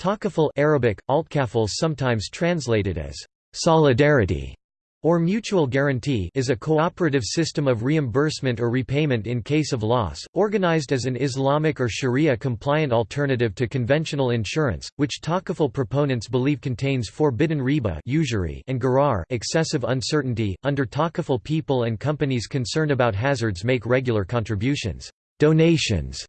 Takaful Arabic, altkaful sometimes translated as solidarity or mutual guarantee is a cooperative system of reimbursement or repayment in case of loss, organized as an Islamic or Sharia-compliant alternative to conventional insurance, which Takaful proponents believe contains forbidden riba usury and gharar excessive uncertainty. Under Takaful people and companies concerned about hazards make regular contributions donations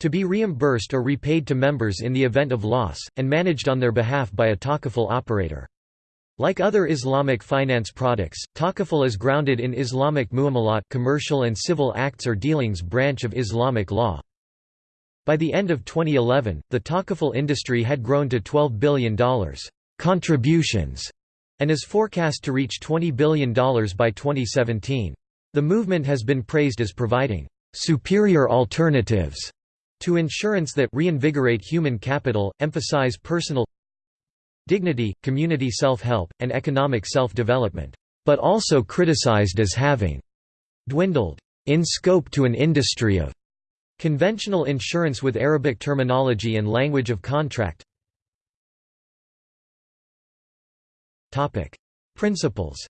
to be reimbursed or repaid to members in the event of loss, and managed on their behalf by a Takaful operator. Like other Islamic finance products, Takaful is grounded in Islamic muamalat commercial and civil acts or dealings branch of Islamic law. By the end of 2011, the Takaful industry had grown to $12 billion contributions and is forecast to reach $20 billion by 2017. The movement has been praised as providing superior alternatives to insurance that reinvigorate human capital, emphasize personal dignity, community self-help, and economic self-development, but also criticized as having dwindled in scope to an industry of conventional insurance with Arabic terminology and language of contract. Principles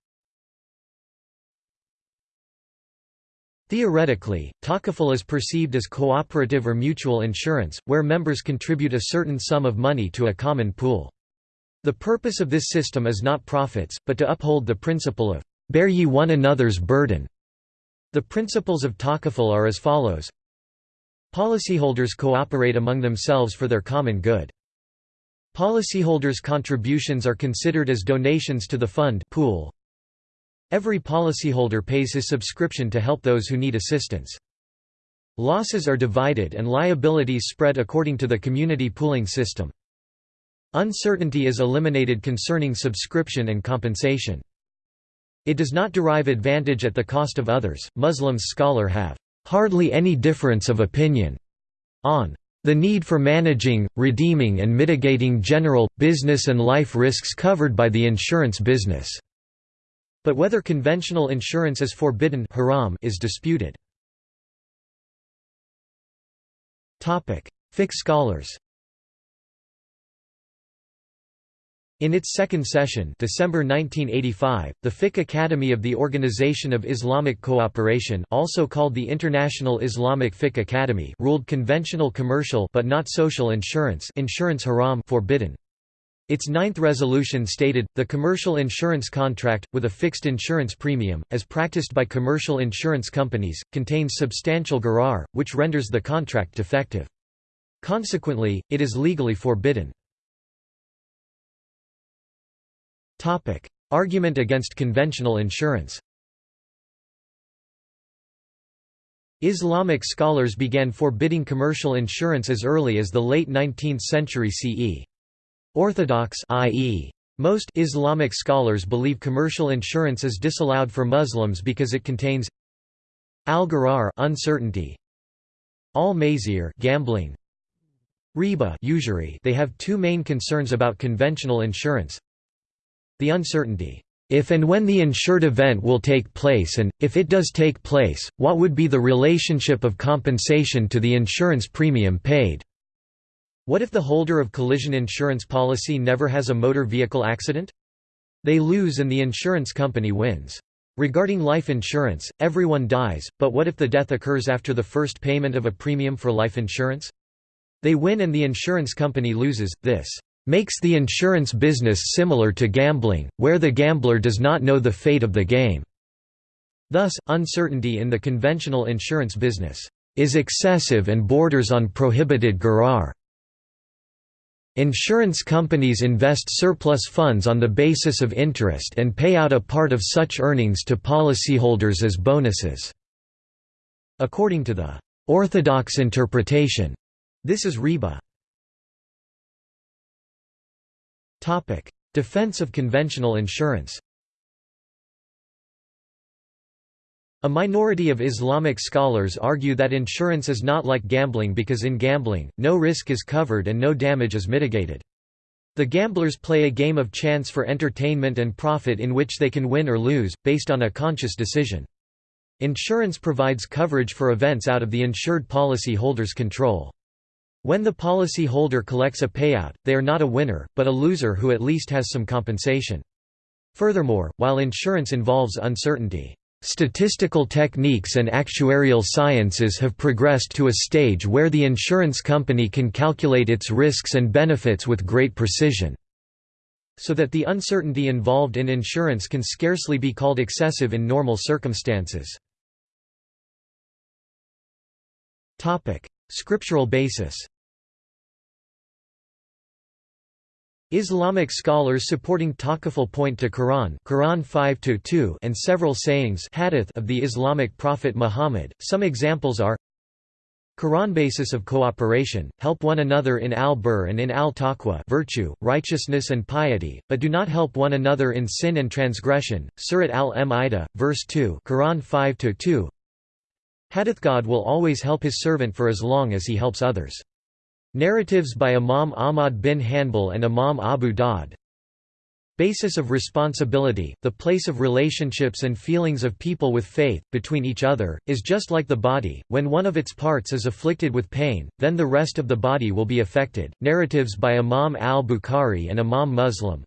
Theoretically, takaful is perceived as cooperative or mutual insurance, where members contribute a certain sum of money to a common pool. The purpose of this system is not profits, but to uphold the principle of, "'Bear ye one another's burden'". The principles of Takaful are as follows Policyholders cooperate among themselves for their common good. Policyholders' contributions are considered as donations to the fund pool. Every policyholder pays his subscription to help those who need assistance. Losses are divided and liabilities spread according to the community pooling system. Uncertainty is eliminated concerning subscription and compensation. It does not derive advantage at the cost of others. Muslims scholar have hardly any difference of opinion on the need for managing, redeeming and mitigating general, business and life risks covered by the insurance business." But whether conventional insurance is forbidden haram is disputed. Fiqh scholars In its second session December 1985, the Fiqh Academy of the Organization of Islamic Cooperation also called the International Islamic Fiqh Academy ruled conventional commercial but not social insurance insurance haram forbidden. Its ninth resolution stated, the commercial insurance contract, with a fixed insurance premium, as practiced by commercial insurance companies, contains substantial gharar, which renders the contract defective. Consequently, it is legally forbidden. Argument against conventional insurance. Islamic scholars began forbidding commercial insurance as early as the late 19th century CE. Orthodox i.e. Most Islamic scholars believe commercial insurance is disallowed for Muslims because it contains al-gharar uncertainty, al-maisir gambling, riba usury. They have two main concerns about conventional insurance. The uncertainty, if and when the insured event will take place and, if it does take place, what would be the relationship of compensation to the insurance premium paid? What if the holder of collision insurance policy never has a motor vehicle accident? They lose and the insurance company wins. Regarding life insurance, everyone dies, but what if the death occurs after the first payment of a premium for life insurance? They win and the insurance company loses, this makes the insurance business similar to gambling, where the gambler does not know the fate of the game. Thus, uncertainty in the conventional insurance business is excessive and borders on prohibited gharar. Insurance companies invest surplus funds on the basis of interest and pay out a part of such earnings to policyholders as bonuses. According to the orthodox interpretation, this is riba. Defense of conventional insurance A minority of Islamic scholars argue that insurance is not like gambling because in gambling, no risk is covered and no damage is mitigated. The gamblers play a game of chance for entertainment and profit in which they can win or lose, based on a conscious decision. Insurance provides coverage for events out of the insured policy holder's control. When the policy holder collects a payout, they are not a winner, but a loser who at least has some compensation. Furthermore, while insurance involves uncertainty, Statistical techniques and actuarial sciences have progressed to a stage where the insurance company can calculate its risks and benefits with great precision, so that the uncertainty involved in insurance can scarcely be called excessive in normal circumstances. Scriptural basis Islamic scholars supporting Takaful point to Quran, Quran 5 and several sayings hadith of the Islamic prophet Muhammad. Some examples are Quran basis of cooperation, help one another in al-bir and in al-taqwa virtue, righteousness and piety, but do not help one another in sin and transgression. Surat al-Ma'idah, verse 2, Quran 5-2. Hadith God will always help his servant for as long as he helps others. Narratives by Imam Ahmad bin Hanbal and Imam Abu Dawud Basis of responsibility, the place of relationships and feelings of people with faith, between each other, is just like the body, when one of its parts is afflicted with pain, then the rest of the body will be affected. Narratives by Imam al-Bukhari and Imam Muslim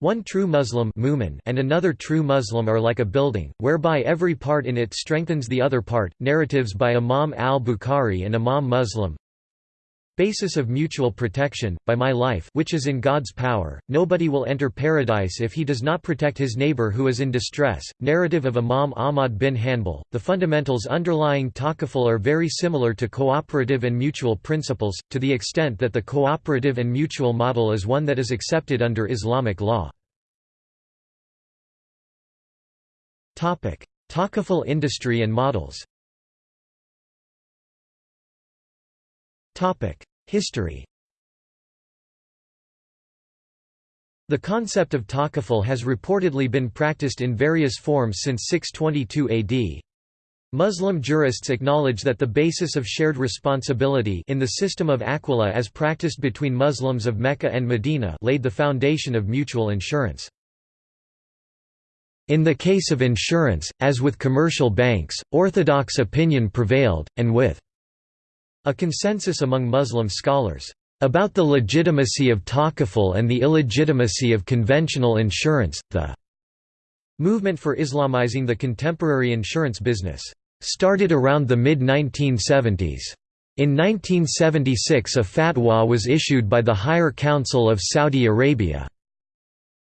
One true Muslim and another true Muslim are like a building, whereby every part in it strengthens the other part. Narratives by Imam al-Bukhari and Imam Muslim Basis of mutual protection, by my life which is in God's power, nobody will enter paradise if he does not protect his neighbor who is in distress. Narrative of Imam Ahmad bin Hanbal. The fundamentals underlying takaful are very similar to cooperative and mutual principles, to the extent that the cooperative and mutual model is one that is accepted under Islamic law. Takaful industry and models History The concept of takaful has reportedly been practiced in various forms since 622 AD. Muslim jurists acknowledge that the basis of shared responsibility in the system of Aquila as practiced between Muslims of Mecca and Medina laid the foundation of mutual insurance. In the case of insurance, as with commercial banks, orthodox opinion prevailed, and with a consensus among Muslim scholars about the legitimacy of takaful and the illegitimacy of conventional insurance. The movement for Islamizing the contemporary insurance business started around the mid 1970s. In 1976 a fatwa was issued by the Higher Council of Saudi Arabia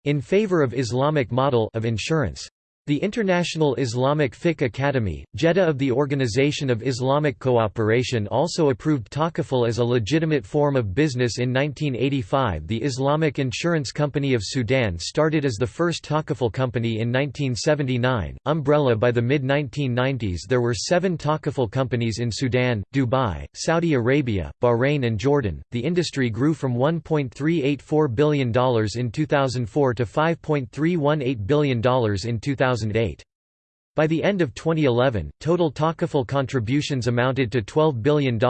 in favor of Islamic model of insurance. The International Islamic Fiqh Academy, Jeddah of the Organization of Islamic Cooperation also approved takaful as a legitimate form of business in 1985 The Islamic Insurance Company of Sudan started as the first takaful company in 1979, umbrella by the mid-1990s there were seven takaful companies in Sudan, Dubai, Saudi Arabia, Bahrain and Jordan. The industry grew from $1.384 billion in 2004 to $5.318 billion in 2000 2008. By the end of 2011, total takaful contributions amounted to $12 billion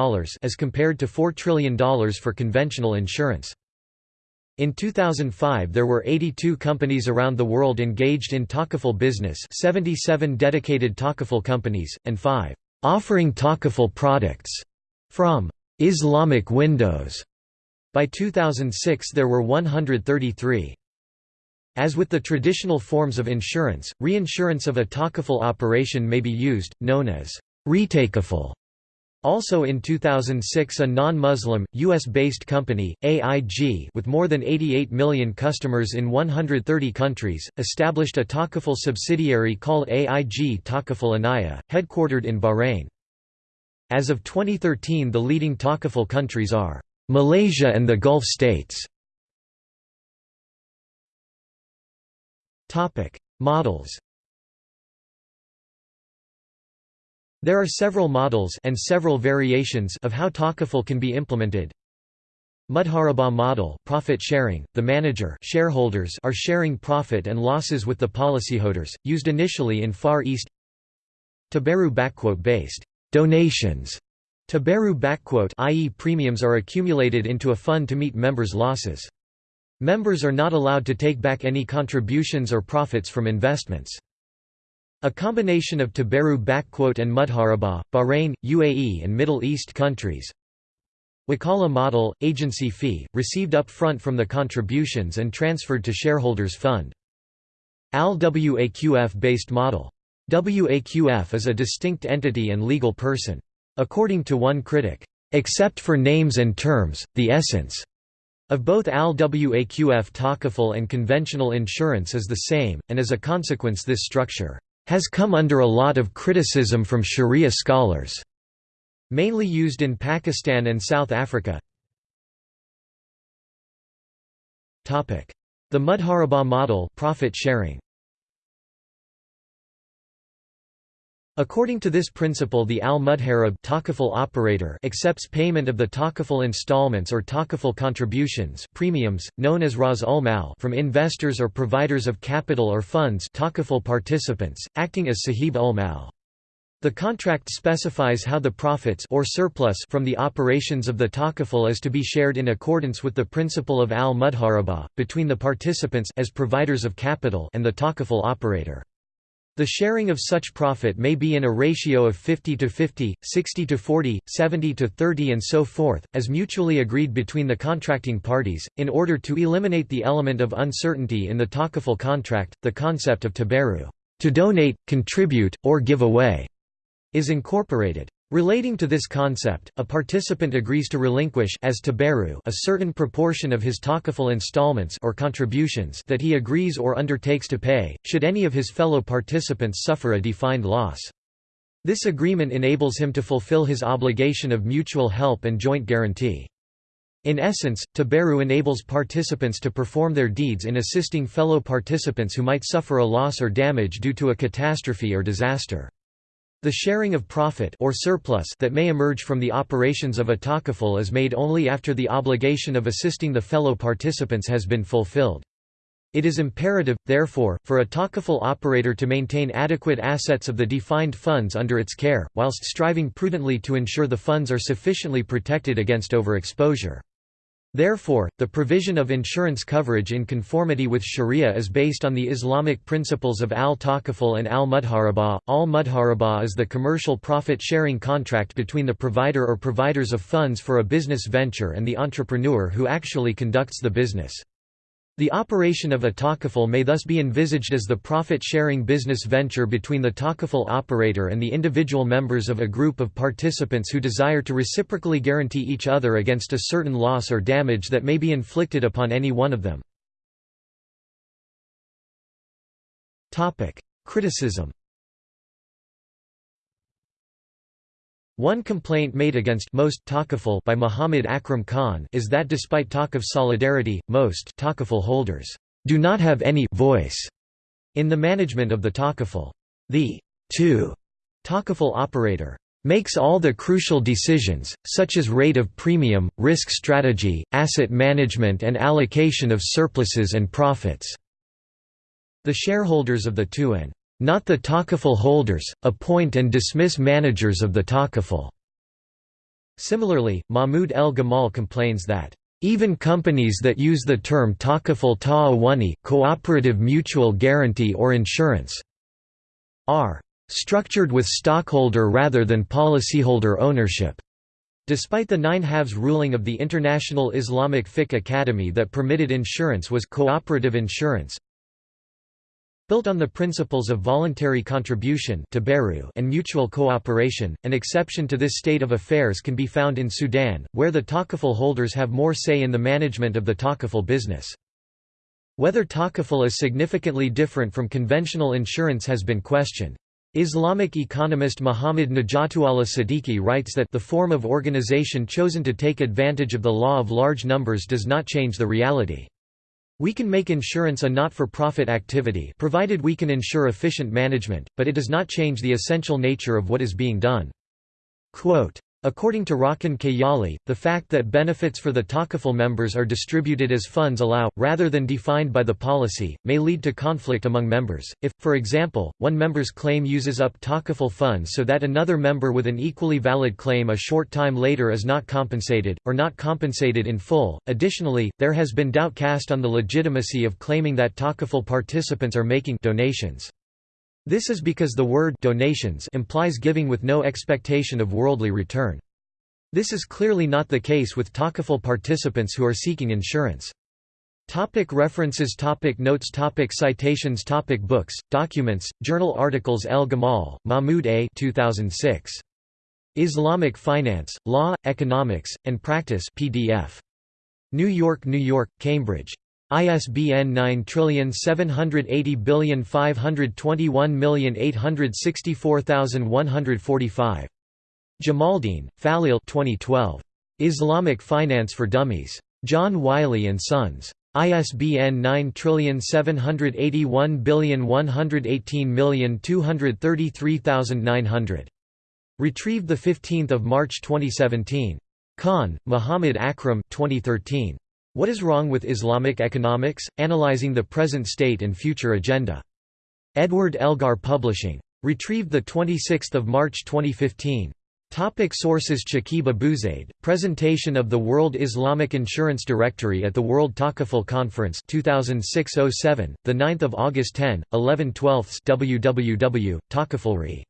as compared to $4 trillion for conventional insurance. In 2005 there were 82 companies around the world engaged in takaful business 77 dedicated takaful companies, and 5 offering takaful products from Islamic Windows. By 2006 there were 133. As with the traditional forms of insurance, reinsurance of a takaful operation may be used, known as retakaful. Also in 2006 a non-Muslim, US-based company, AIG with more than 88 million customers in 130 countries, established a takaful subsidiary called AIG Takaful Enaya, headquartered in Bahrain. As of 2013 the leading takaful countries are Malaysia and the Gulf states. Topic: Models. There are several models and several variations of how takaful can be implemented. Mudharabah model profit sharing, the manager shareholders are sharing profit and losses with the policyholders, used initially in Far East Tabaru based donations Tabaru i.e. premiums are accumulated into a fund to meet members' losses. Members are not allowed to take back any contributions or profits from investments. A combination of Tabaru and Mudharabah, Bahrain, UAE and Middle East countries Wakala model, agency fee, received up front from the contributions and transferred to shareholders' fund. AL-WAQF-based model. WAQF is a distinct entity and legal person. According to one critic, "...except for names and terms, the essence." Of both AL-WAQF Takaful and conventional insurance is the same, and as a consequence this structure has come under a lot of criticism from Sharia scholars. Mainly used in Pakistan and South Africa. The Mudharaba model profit sharing. According to this principle the al-Mudharib operator accepts payment of the takaful installments or takaful contributions premiums, known as ras ul-mal from investors or providers of capital or funds takaful participants, acting as sahib ul-mal. The contract specifies how the profits or surplus from the operations of the takaful is to be shared in accordance with the principle of al-Mudharaba, between the participants as providers of capital and the takaful operator. The sharing of such profit may be in a ratio of 50 to 50, 60 to 40, 70 to 30 and so forth, as mutually agreed between the contracting parties. In order to eliminate the element of uncertainty in the takaful contract, the concept of tabaru, to donate, contribute, or give away, is incorporated. Relating to this concept, a participant agrees to relinquish as tabaru a certain proportion of his takaful installments or contributions that he agrees or undertakes to pay, should any of his fellow participants suffer a defined loss. This agreement enables him to fulfill his obligation of mutual help and joint guarantee. In essence, tabaru enables participants to perform their deeds in assisting fellow participants who might suffer a loss or damage due to a catastrophe or disaster. The sharing of profit or surplus that may emerge from the operations of a takaful is made only after the obligation of assisting the fellow participants has been fulfilled. It is imperative, therefore, for a takaful operator to maintain adequate assets of the defined funds under its care, whilst striving prudently to ensure the funds are sufficiently protected against overexposure. Therefore, the provision of insurance coverage in conformity with Sharia is based on the Islamic principles of al-Takaful and al-Mudharaba. Al-Mudharaba is the commercial profit-sharing contract between the provider or providers of funds for a business venture and the entrepreneur who actually conducts the business. The operation of a takaful may thus be envisaged as the profit-sharing business venture between the takaful operator and the individual members of a group of participants who desire to reciprocally guarantee each other against a certain loss or damage that may be inflicted upon any one of them. Criticism One complaint made against most takaful by Muhammad Akram Khan is that despite talk of solidarity, most takaful holders do not have any voice in the management of the takaful. The two takaful operator makes all the crucial decisions, such as rate of premium, risk strategy, asset management and allocation of surpluses and profits." The shareholders of the two and not the takaful holders, appoint and dismiss managers of the takaful. Similarly, Mahmoud El Gamal complains that even companies that use the term takaful ta'awuni cooperative mutual guarantee or insurance are structured with stockholder rather than policyholder ownership. Despite the nine halves ruling of the International Islamic Fiqh Academy that permitted insurance was cooperative insurance, Built on the principles of voluntary contribution and mutual cooperation, an exception to this state of affairs can be found in Sudan, where the takaful holders have more say in the management of the takaful business. Whether takaful is significantly different from conventional insurance has been questioned. Islamic economist Muhammad Najatullah Siddiqui writes that the form of organization chosen to take advantage of the law of large numbers does not change the reality. We can make insurance a not-for-profit activity provided we can ensure efficient management, but it does not change the essential nature of what is being done. Quote, According to Rakan Kayali, the fact that benefits for the Takaful members are distributed as funds allow, rather than defined by the policy, may lead to conflict among members. If, for example, one member's claim uses up Takaful funds so that another member with an equally valid claim a short time later is not compensated, or not compensated in full. Additionally, there has been doubt cast on the legitimacy of claiming that Takaful participants are making donations. This is because the word donations implies giving with no expectation of worldly return. This is clearly not the case with Takaful participants who are seeking insurance. Topic references topic Notes topic Citations topic Books, documents, journal articles El Gamal, Mahmoud A. 2006. Islamic Finance, Law, Economics, and Practice PDF. New York, New York, Cambridge. ISBN 9780521864145. Jamaldeen, Falil 2012. Islamic Finance for Dummies. John Wiley & Sons. ISBN 9781118233900. Retrieved 15 March 2017. Khan, Muhammad Akram 2013. What is Wrong with Islamic Economics? Analyzing the Present State and Future Agenda. Edward Elgar Publishing. Retrieved 26 March 2015. Topic sources Chakib Abuzaid, Presentation of the World Islamic Insurance Directory at the World Takaful Conference 2006-07, 9 August 10, 11 12 www.takafulri.